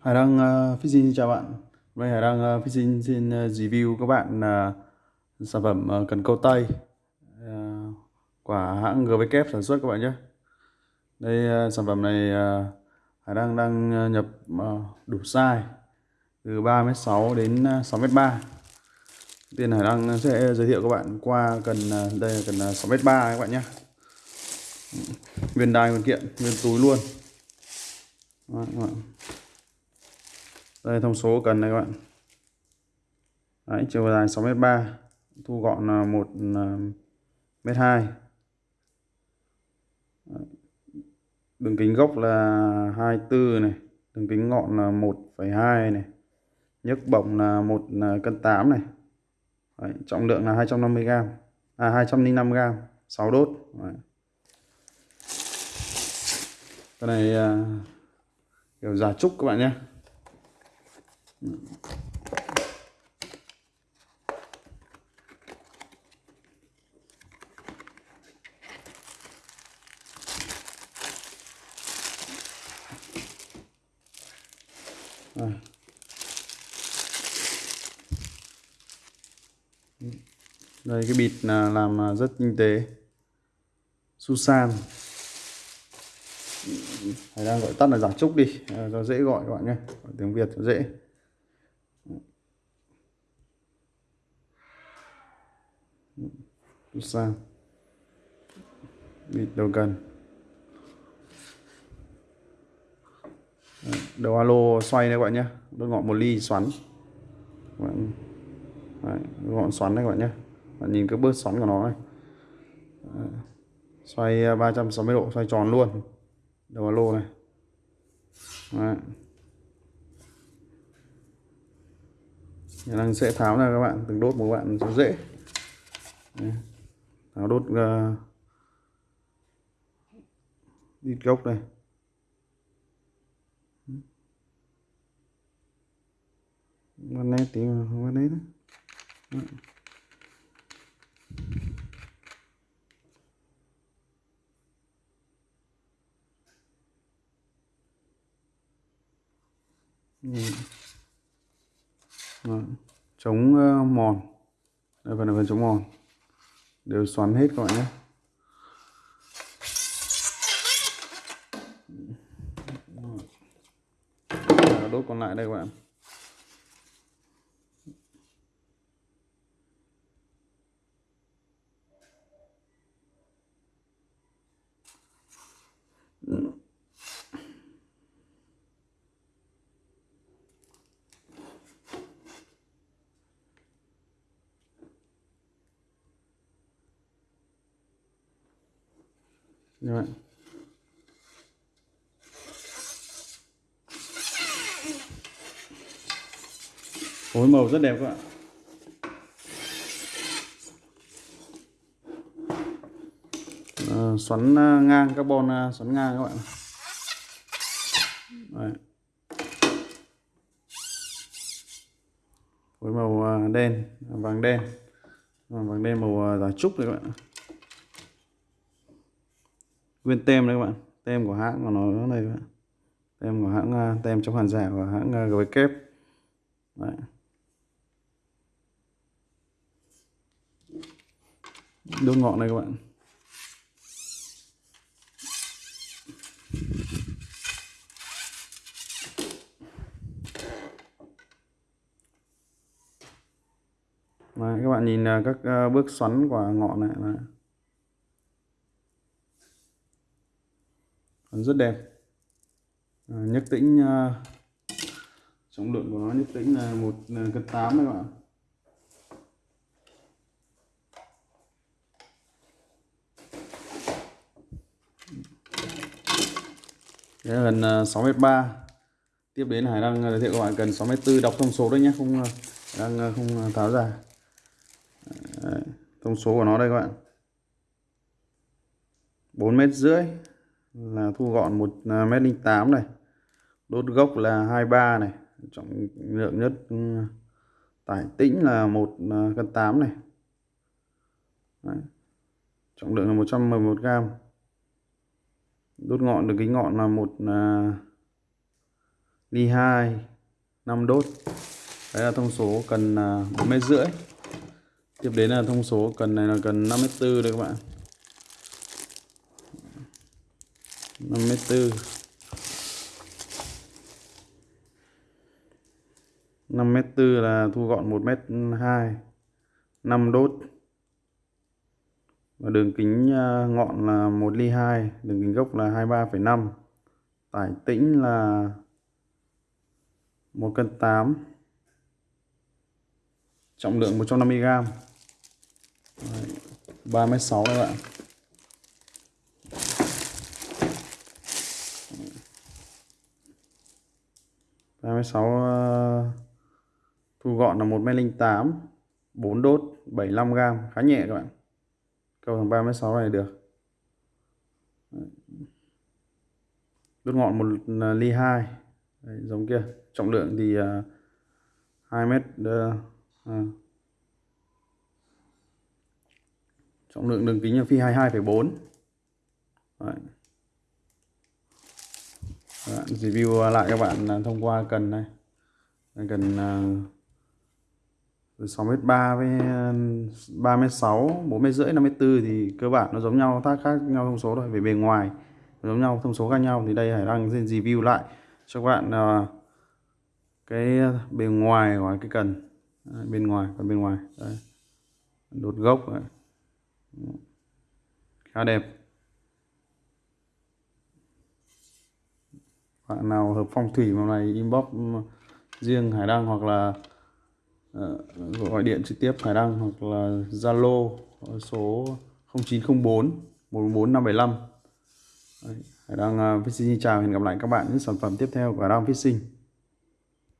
Hải Đăng uh, Fishing xin chào bạn. Hôm nay Hải Đăng uh, Fishing xin uh, review các bạn uh, sản phẩm uh, cần câu tay uh, của hãng GVK sản xuất các bạn nhé. Đây uh, sản phẩm này uh, Hải Đăng đang uh, nhập uh, đủ size từ 3m6 đến 6m3. Tiên Hải Đăng sẽ giới thiệu các bạn qua cần uh, đây là cần uh, 6m3 các bạn nhé. Nguyên đai nguyên kiện, nguyên túi luôn. Đó, các bạn đây thông số cần này các bạn. Đấy, chiều dài 6m3 thu gọn là 1 à, m2 đường kính gốc là 24 này đường kính ngọn là 1,2 này nhấc bổng là 1 à, cân 8 này. Đấy, trọng lượng là 250g à 205g 6 đốt. Đấy. cái này à, kiểu giả trúc các bạn nhé đây. đây cái bịt là làm à, rất tinh tế. Susan Thầy đang gọi tắt là giả trúc đi. Cho dễ gọi các bạn nhé. Tiếng Việt cho dễ. Sang bịt đầu cần? Đầu alo xoay đây các bạn nhé. Đốt ngọn một ly xoắn. Bạn Đấy, ngọn xoắn đây các bạn nhé. Bạn nhìn cái bước xoắn của nó này. Đấy. xoay à, 360 độ xoay tròn luôn. Đầu alo này. Đấy. năng sẽ tháo ra các bạn từng đốt một bạn cho dễ. Đấy tháo đốt uh, đít gốc đây. Bên này tí mà không bên đấy Đó. chống ờ, mòn. Đây phần này phần chống mòn đều xoắn hết các bạn nhé. Đốt còn lại đây các bạn. Như vậy phối màu rất đẹp các bạn à, xoắn ờ, ngang carbon ờ, xoắn ngang các bạn. Đấy. phối màu ờ, đen vàng đen. Vâng, vàng đen màu giả trúc này các bạn nguyên tem đấy các bạn. Tem của hãng của nó đây các bạn. Tem của hãng à, tem trong hàng giả của hãng à, GW kép Đấy. đốt ngọn này các bạn. Đấy, các bạn nhìn à, các bước xoắn của ngọn này. Là rất đẹp. À, nhất tĩnh à, uh, trọng lượng của nó nhất tĩnh là một cân tám các bạn Đấy là gần 6 m 3 tiếp đến Hải đang à, giới thiệu các bạn cần 6 m 4 đọc thông số đấy nhé không à, đang không tháo ra. Đấy, thông số của nó đây các bạn. 4 mét rưỡi là thu gọn 1m08 à, này. Đốt gốc là 23 này. Trọng lượng nhất ừ, tải tĩnh là 1 à, cân 8 này. Đấy. trọng lượng là 111 gram đốt ngọn được kính ngọn là một à, ly 2 5 đốt. Đấy là thông số cần 4 mét rưỡi. Tiếp đến là thông số cần này là cần 5 mét tư đây các bạn 5 mét tư 5 mét tư là thu gọn 1 mét 2 5 đốt. Và đường kính à, ngọn là 1 ly 2 đường kính gốc là 23,5 tải tĩnh là 1 cân 8 trọng lượng 150g 3m6 các bạn. Ba mươi sáu ờ, thu gọn là một mét linh tám bốn đốt 75 gram khá nhẹ các bạn. Câu thằng ba mét sáu này được. Đốt ngọn một ờ, ly hai. Đấy, giống kia. Trọng lượng thì ờ, uh, 2 mét uh, à. trọng lượng đường kính là phi 22,4 Đấy. Bạn review lại các bạn à, thông qua cần này cần à, từ 6 mét 3 với à, 3 mét 6 4 mét rưỡi 5 mét 4 thì cơ bản nó giống nhau tác khác nhau thông số thôi. Về bề ngoài giống nhau thông số khác nhau thì đây Hải Đăng review lại cho các bạn cái bề ngoài của cái cần. Đấy, bên ngoài còn bên ngoài. Đấy. đột gốc. Đấy. khá đẹp. Bạn nào hợp phong thủy màu này inbox riêng Hải Đăng hoặc là uh, gọi điện trực tiếp Hải Đăng hoặc là Zalo số 0904 14575 Đấy, Hải Đăng uh, Fishing chào hẹn gặp lại các bạn những sản phẩm tiếp theo của Hải Đăng Fishing.